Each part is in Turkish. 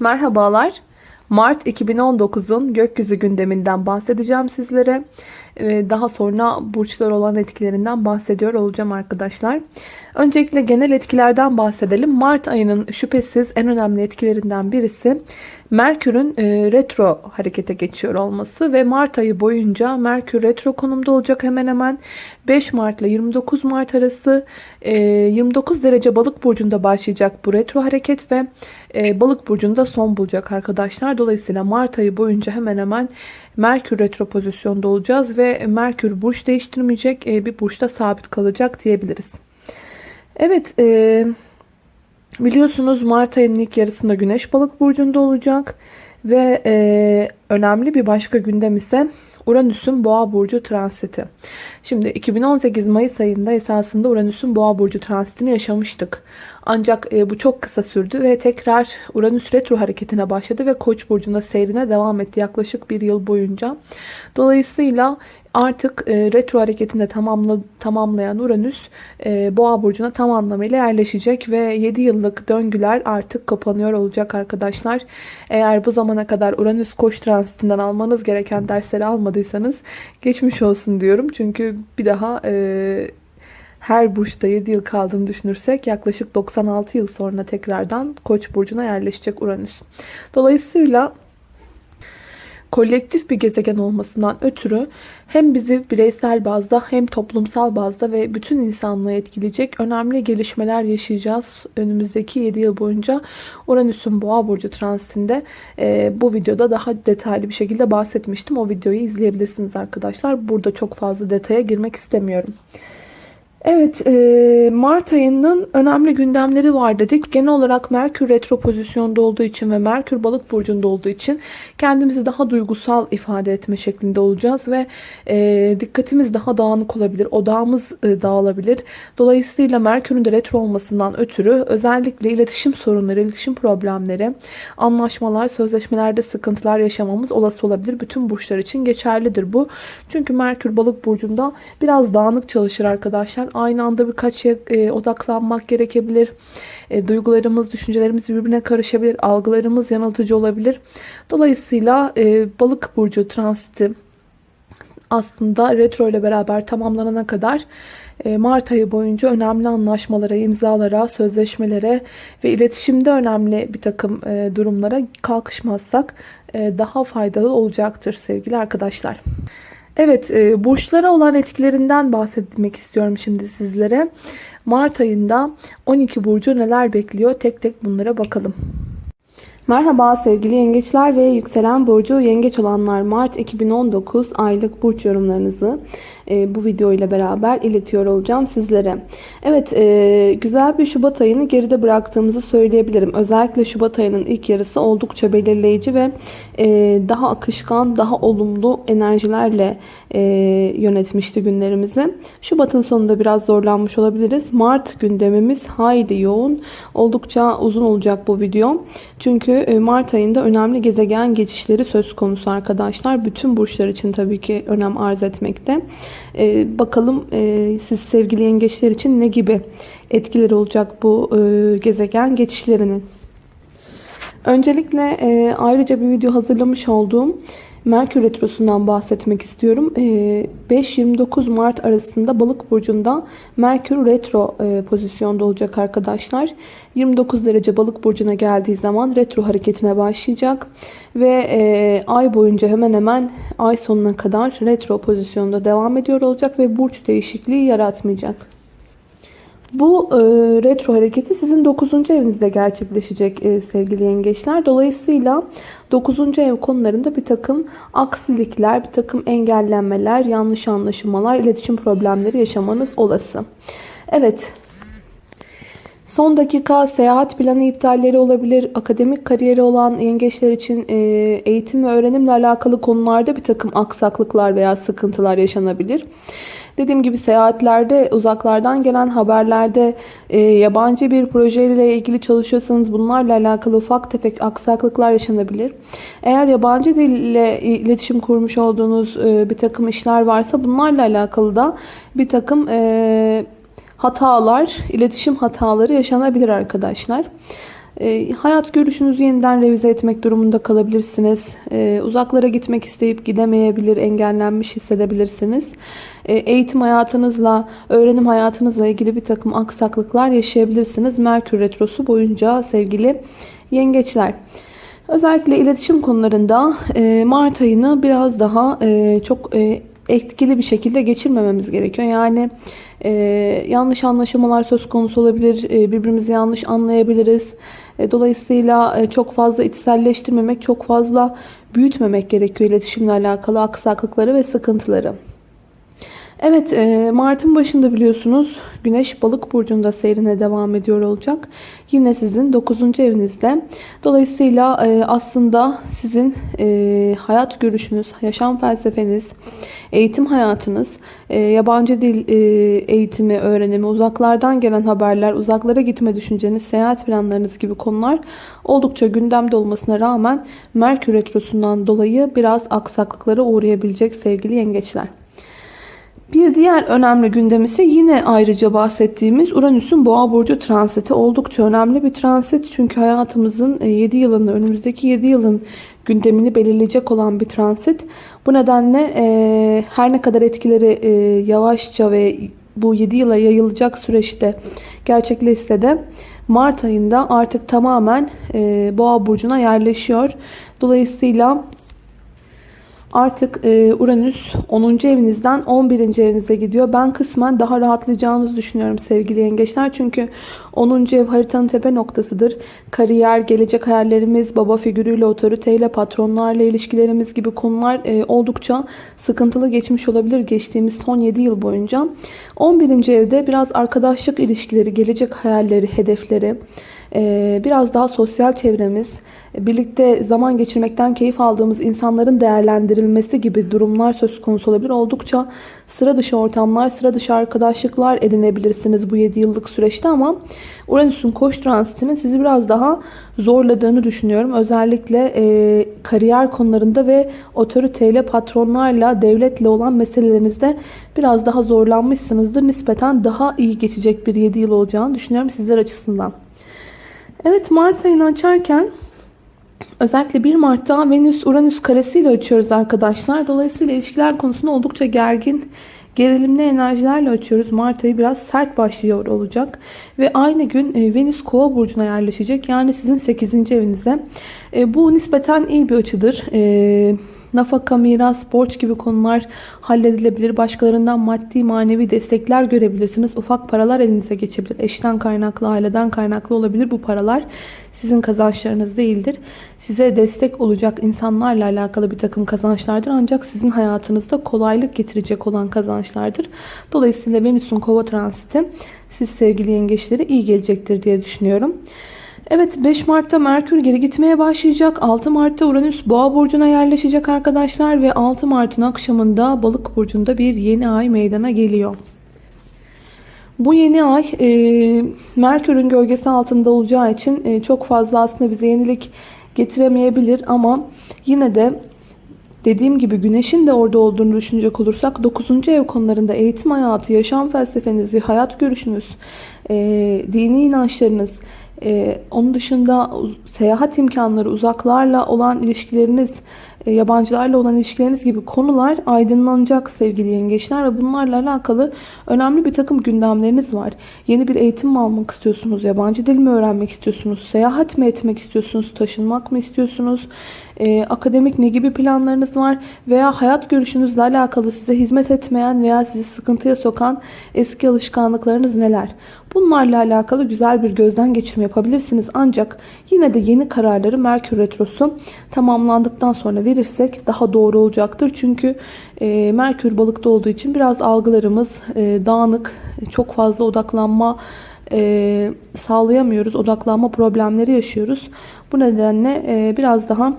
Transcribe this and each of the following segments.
Merhabalar. Mart 2019'un gökyüzü gündeminden bahsedeceğim sizlere. Ee, Daha sonra burçlar olan etkilerinden bahsediyor olacağım arkadaşlar. Öncelikle genel etkilerden bahsedelim. Mart ayının şüphesiz en önemli etkilerinden birisi Merkür'ün e, retro harekete geçiyor olması ve Mart ayı boyunca Merkür retro konumda olacak hemen hemen 5 Mart ile 29 Mart arası e, 29 derece balık burcunda başlayacak bu retro hareket ve e, balık burcunda son bulacak arkadaşlar. Dolayısıyla Mart ayı boyunca hemen hemen Merkür retro pozisyonda olacağız ve Merkür burç değiştirmeyecek e, bir burçta sabit kalacak diyebiliriz. Evet e, biliyorsunuz Mart ayının ilk yarısında Güneş balık burcunda olacak ve e, önemli bir başka gündem ise Uranüs'ün Boğa burcu transiti. Şimdi 2018 Mayıs ayında esasında Uranüs'ün Boğa burcu transitini yaşamıştık. Ancak e, bu çok kısa sürdü ve tekrar Uranüs retro hareketine başladı ve Koç burcunda seyrine devam etti yaklaşık bir yıl boyunca. Dolayısıyla artık e, retro hareketinde tamamla, tamamlayan Uranüs e, Boğa burcuna tam anlamıyla yerleşecek ve 7 yıllık döngüler artık kapanıyor olacak arkadaşlar. Eğer bu zamana kadar Uranüs Koç transitinden almanız gereken dersleri almadıysanız geçmiş olsun diyorum. Çünkü bir daha e, her burçta 7 yıl kaldığını düşünürsek yaklaşık 96 yıl sonra tekrardan Koç burcuna yerleşecek Uranüs. Dolayısıyla kolektif bir gezegen olmasından ötürü hem bizi bireysel bazda hem toplumsal bazda ve bütün insanlığı etkileyecek önemli gelişmeler yaşayacağız. Önümüzdeki 7 yıl boyunca Uranüs'ün Boğa burcu transitinde e, bu videoda daha detaylı bir şekilde bahsetmiştim. O videoyu izleyebilirsiniz arkadaşlar. Burada çok fazla detaya girmek istemiyorum. Evet, e, Mart ayının önemli gündemleri var dedik. Genel olarak Merkür retro pozisyonda olduğu için ve Merkür balık burcunda olduğu için kendimizi daha duygusal ifade etme şeklinde olacağız ve e, dikkatimiz daha dağınık olabilir, odağımız e, dağılabilir. Dolayısıyla Merkür'ün de retro olmasından ötürü özellikle iletişim sorunları, iletişim problemleri, anlaşmalar, sözleşmelerde sıkıntılar yaşamamız olası olabilir. Bütün burçlar için geçerlidir bu. Çünkü Merkür balık burcunda biraz dağınık çalışır arkadaşlar aynı anda birkaç şeye e, odaklanmak gerekebilir. E, duygularımız, düşüncelerimiz birbirine karışabilir. Algılarımız yanıltıcı olabilir. Dolayısıyla e, balık burcu transiti aslında retro ile beraber tamamlanana kadar e, Mart ayı boyunca önemli anlaşmalara, imzalara, sözleşmelere ve iletişimde önemli bir takım e, durumlara kalkışmazsak e, daha faydalı olacaktır sevgili arkadaşlar. Evet, e, burçlara olan etkilerinden bahsetmek istiyorum şimdi sizlere. Mart ayında 12 burcu neler bekliyor? Tek tek bunlara bakalım. Merhaba sevgili yengeçler ve yükselen burcu yengeç olanlar Mart 2019 aylık burç yorumlarınızı e, bu video ile beraber iletiyor olacağım sizlere. Evet e, güzel bir Şubat ayını geride bıraktığımızı söyleyebilirim. Özellikle Şubat ayının ilk yarısı oldukça belirleyici ve e, daha akışkan, daha olumlu enerjilerle yönetmişti günlerimizi. Şubat'ın sonunda biraz zorlanmış olabiliriz. Mart gündemimiz hayli yoğun. Oldukça uzun olacak bu video. Çünkü Mart ayında önemli gezegen geçişleri söz konusu arkadaşlar. Bütün burçlar için tabii ki önem arz etmekte. E, bakalım e, siz sevgili yengeçler için ne gibi etkileri olacak bu e, gezegen geçişlerinin. Öncelikle e, ayrıca bir video hazırlamış olduğum Merkür Retrosu'ndan bahsetmek istiyorum. 5-29 e, Mart arasında Balık Burcu'nda Merkür Retro e, pozisyonda olacak arkadaşlar. 29 derece Balık Burcu'na geldiği zaman retro hareketine başlayacak. Ve e, ay boyunca hemen hemen ay sonuna kadar retro pozisyonda devam ediyor olacak ve burç değişikliği yaratmayacak. Bu e, retro hareketi sizin 9. evinizde gerçekleşecek e, sevgili yengeçler. Dolayısıyla 9. ev konularında bir takım aksilikler, bir takım engellenmeler, yanlış anlaşılmalar, iletişim problemleri yaşamanız olası. Evet, Son dakika seyahat planı iptalleri olabilir. Akademik kariyeri olan yengeçler için e, eğitim ve öğrenimle alakalı konularda bir takım aksaklıklar veya sıkıntılar yaşanabilir. Dediğim gibi seyahatlerde uzaklardan gelen haberlerde e, yabancı bir projeyle ilgili çalışıyorsanız bunlarla alakalı ufak tefek aksaklıklar yaşanabilir. Eğer yabancı dille iletişim kurmuş olduğunuz e, bir takım işler varsa bunlarla alakalı da bir takım e, hatalar, iletişim hataları yaşanabilir arkadaşlar. E, hayat görüşünüzü yeniden revize etmek durumunda kalabilirsiniz. E, uzaklara gitmek isteyip gidemeyebilir, engellenmiş hissedebilirsiniz. E, eğitim hayatınızla, öğrenim hayatınızla ilgili bir takım aksaklıklar yaşayabilirsiniz. Merkür Retrosu boyunca sevgili yengeçler. Özellikle iletişim konularında e, Mart ayını biraz daha e, çok e, etkili bir şekilde geçirmememiz gerekiyor. Yani e, yanlış anlaşılmalar söz konusu olabilir, e, birbirimizi yanlış anlayabiliriz. E, dolayısıyla e, çok fazla içselleştirmemek, çok fazla büyütmemek gerekiyor iletişimle alakalı aksaklıkları ve sıkıntıları. Evet e, Mart'ın başında biliyorsunuz Güneş balık burcunda seyrine devam ediyor olacak. Yine sizin 9. evinizde. Dolayısıyla e, aslında sizin e, hayat görüşünüz, yaşam felsefeniz, eğitim hayatınız, yabancı dil eğitimi, öğrenimi, uzaklardan gelen haberler, uzaklara gitme düşünceniz, seyahat planlarınız gibi konular oldukça gündemde olmasına rağmen Merkür Retrosu'ndan dolayı biraz aksaklıklara uğrayabilecek sevgili yengeçler. Bir diğer önemli gündem ise yine ayrıca bahsettiğimiz Uranüs'ün Boğa burcu transiti oldukça önemli bir transit. Çünkü hayatımızın 7 e, yılını, önümüzdeki 7 yılın gündemini belirleyecek olan bir transit. Bu nedenle e, her ne kadar etkileri e, yavaşça ve bu 7 yıla yayılacak süreçte gerçekleşse de Mart ayında artık tamamen e, Boğa burcuna yerleşiyor. Dolayısıyla Artık e, Uranüs 10. evinizden 11. evinize gidiyor. Ben kısmen daha rahatlayacağınızı düşünüyorum sevgili yengeçler. Çünkü 10. ev haritanın tepe noktasıdır. Kariyer, gelecek hayallerimiz, baba figürüyle, otoriteyle, patronlarla ilişkilerimiz gibi konular e, oldukça sıkıntılı geçmiş olabilir geçtiğimiz son 7 yıl boyunca. 11. evde biraz arkadaşlık ilişkileri, gelecek hayalleri, hedefleri, biraz daha sosyal çevremiz, birlikte zaman geçirmekten keyif aldığımız insanların değerlendirilmesi gibi durumlar söz konusu olabilir. Oldukça sıra dışı ortamlar, sıra dışı arkadaşlıklar edinebilirsiniz bu 7 yıllık süreçte ama Uranüs'ün koş transitinin sizi biraz daha zorladığını düşünüyorum. Özellikle e, kariyer konularında ve otoriteyle, patronlarla, devletle olan meselelerinizde biraz daha zorlanmışsınızdır. Nispeten daha iyi geçecek bir 7 yıl olacağını düşünüyorum sizler açısından. Evet Mart ayını açarken özellikle 1 Mart'ta Venüs Uranüs karesiyle açıyoruz arkadaşlar. Dolayısıyla ilişkiler konusunda oldukça gergin gerilimli enerjilerle açıyoruz. Mart ayı biraz sert başlıyor olacak. Ve aynı gün e, Venüs kova burcuna yerleşecek. Yani sizin 8. evinize. E, bu nispeten iyi bir açıdır. Nafaka, miras, borç gibi konular halledilebilir. Başkalarından maddi manevi destekler görebilirsiniz. Ufak paralar elinize geçebilir. Eşten kaynaklı, aileden kaynaklı olabilir bu paralar. Sizin kazançlarınız değildir. Size destek olacak insanlarla alakalı bir takım kazançlardır. Ancak sizin hayatınızda kolaylık getirecek olan kazançlardır. Dolayısıyla Venüs'ün kova transiti siz sevgili yengeçleri iyi gelecektir diye düşünüyorum. Evet 5 Mart'ta Merkür geri gitmeye başlayacak. 6 Mart'ta Uranüs Boğa burcuna yerleşecek arkadaşlar ve 6 Mart'ın akşamında Balık burcunda bir yeni ay meydana geliyor. Bu yeni ay e, Merkür'ün gölgesi altında olacağı için e, çok fazla aslında bize yenilik getiremeyebilir ama yine de dediğim gibi güneşin de orada olduğunu düşünecek olursak 9. ev konularında eğitim hayatı, yaşam felsefenizi, hayat görüşünüz, e, dini inançlarınız, ee, onun dışında seyahat imkanları, uzaklarla olan ilişkileriniz, yabancılarla olan ilişkileriniz gibi konular aydınlanacak sevgili yengeçler ve bunlarla alakalı önemli bir takım gündemleriniz var. Yeni bir eğitim mi almak istiyorsunuz? Yabancı dil mi öğrenmek istiyorsunuz? Seyahat mi etmek istiyorsunuz? Taşınmak mı istiyorsunuz? Ee, akademik ne gibi planlarınız var? Veya hayat görüşünüzle alakalı size hizmet etmeyen veya sizi sıkıntıya sokan eski alışkanlıklarınız neler? Bunlarla alakalı güzel bir gözden geçirme yapabilirsiniz. Ancak yine de yeni kararları Merkür Retrosu tamamlandıktan sonra verirsek daha doğru olacaktır. Çünkü e, Merkür balıkta olduğu için biraz algılarımız e, dağınık, çok fazla odaklanma e, sağlayamıyoruz. Odaklanma problemleri yaşıyoruz. Bu nedenle e, biraz daha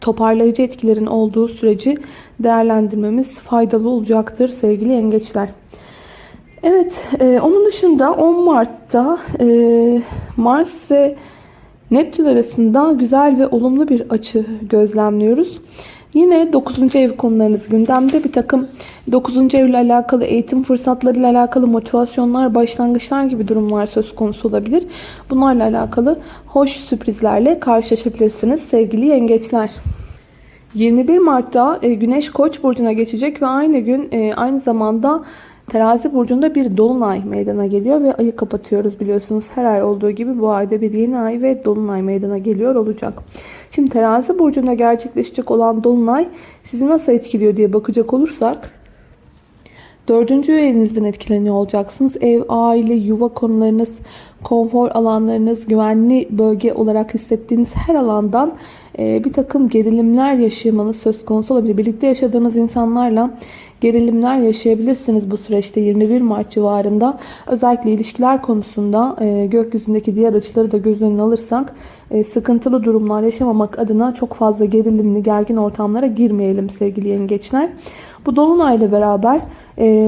toparlayıcı etkilerin olduğu süreci değerlendirmemiz faydalı olacaktır sevgili yengeçler. Evet, e, onun dışında 10 Mart'ta e, Mars ve Neptün arasında güzel ve olumlu bir açı gözlemliyoruz. Yine 9. ev konularınız gündemde. Bir takım 9. evle alakalı eğitim fırsatlarıyla alakalı motivasyonlar, başlangıçlar gibi durumlar söz konusu olabilir. Bunlarla alakalı hoş sürprizlerle karşılaşabilirsiniz sevgili yengeçler. 21 Mart'ta e, Güneş Koç burcuna geçecek ve aynı gün e, aynı zamanda Terazi burcunda bir dolunay meydana geliyor ve ayı kapatıyoruz biliyorsunuz. Her ay olduğu gibi bu ayda bir yeni ay ve dolunay meydana geliyor olacak. Şimdi Terazi burcunda gerçekleşecek olan dolunay sizi nasıl etkiliyor diye bakacak olursak Dördüncü evinizden etkileniyor olacaksınız. Ev, aile, yuva konularınız, konfor alanlarınız, güvenli bölge olarak hissettiğiniz her alandan e, bir takım gerilimler yaşamanız söz konusu olabilir. Birlikte yaşadığınız insanlarla gerilimler yaşayabilirsiniz bu süreçte 21 Mart civarında. Özellikle ilişkiler konusunda e, gökyüzündeki diğer açıları da göz önüne alırsak e, sıkıntılı durumlar yaşamamak adına çok fazla gerilimli, gergin ortamlara girmeyelim sevgili yengeçler. Bu dolunayla beraber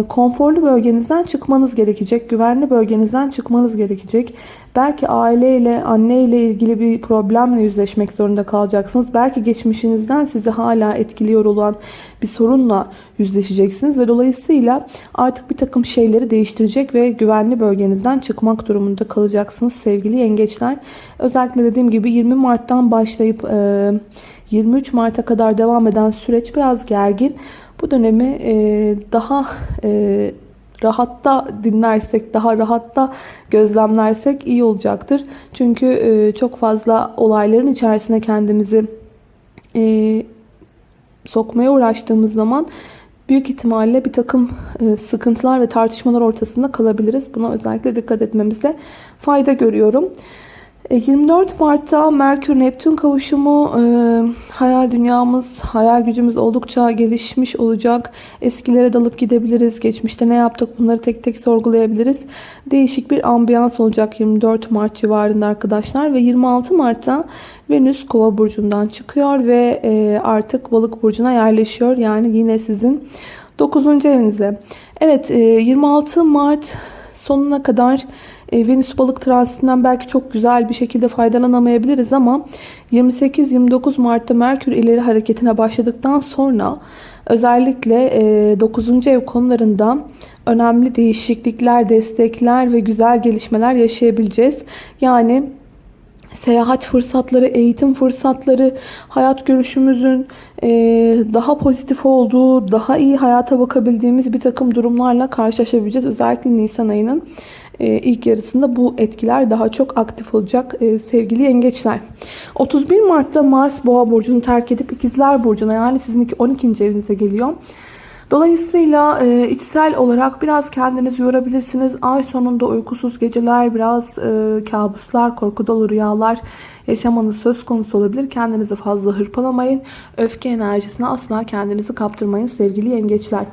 konforlu bölgenizden çıkmanız gerekecek. Güvenli bölgenizden çıkmanız gerekecek. Belki aileyle, anneyle ilgili bir problemle yüzleşmek zorunda kalacaksınız. Belki geçmişinizden sizi hala etkiliyor olan bir sorunla yüzleşeceksiniz. Ve dolayısıyla artık bir takım şeyleri değiştirecek ve güvenli bölgenizden çıkmak durumunda kalacaksınız sevgili yengeçler. Özellikle dediğim gibi 20 Mart'tan başlayıp e, 23 Mart'a kadar devam eden süreç biraz gergin. Bu dönemi e, daha e, rahatta dinlersek, daha rahatta gözlemlersek iyi olacaktır. Çünkü e, çok fazla olayların içerisine kendimizi e, sokmaya uğraştığımız zaman büyük ihtimalle bir takım e, sıkıntılar ve tartışmalar ortasında kalabiliriz. Buna özellikle dikkat etmemize fayda görüyorum. 24 e, Mart'ta Merkür-Neptün kavuşumu e, hayal dünyamız, hayal gücümüz oldukça gelişmiş olacak. Eskilere dalıp gidebiliriz. Geçmişte ne yaptık bunları tek tek sorgulayabiliriz. Değişik bir ambiyans olacak 24 Mart civarında arkadaşlar. Ve 26 Mart'ta Venüs Kova burcundan çıkıyor ve e, artık Balık burcuna yerleşiyor. Yani yine sizin 9. evinize. Evet 26 Mart sonuna kadar e, Venüs balık transitinden belki çok güzel bir şekilde faydalanamayabiliriz ama 28-29 Mart'ta Merkür ileri hareketine başladıktan sonra özellikle 9. E, ev konularında önemli değişiklikler, destekler ve güzel gelişmeler yaşayabileceğiz. Yani seyahat fırsatları, eğitim fırsatları, hayat görüşümüzün e, daha pozitif olduğu, daha iyi hayata bakabildiğimiz bir takım durumlarla karşılaşabileceğiz. Özellikle Nisan ayının ilk yarısında bu etkiler daha çok aktif olacak e, sevgili yengeçler. 31 Mart'ta Mars Boğa burcunu terk edip İkizler burcuna yani sizin 12. evinize geliyor. Dolayısıyla e, içsel olarak biraz kendinizi yorabilirsiniz. Ay sonunda uykusuz geceler, biraz e, kabuslar, korku dolu rüyalar yaşamanız söz konusu olabilir. Kendinizi fazla hırpalamayın. Öfke enerjisine asla kendinizi kaptırmayın sevgili yengeçler.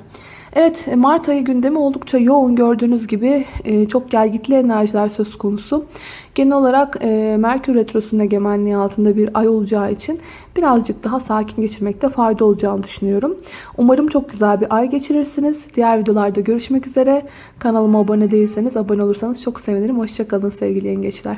Evet Mart ayı gündemi oldukça yoğun gördüğünüz gibi e, çok gergitli enerjiler söz konusu. Genel olarak e, Merkür Retrosu'nun egemenliği altında bir ay olacağı için birazcık daha sakin geçirmekte fayda olacağını düşünüyorum. Umarım çok güzel bir ay geçirirsiniz. Diğer videolarda görüşmek üzere. Kanalıma abone değilseniz abone olursanız çok sevinirim. Hoşçakalın sevgili yengeçler.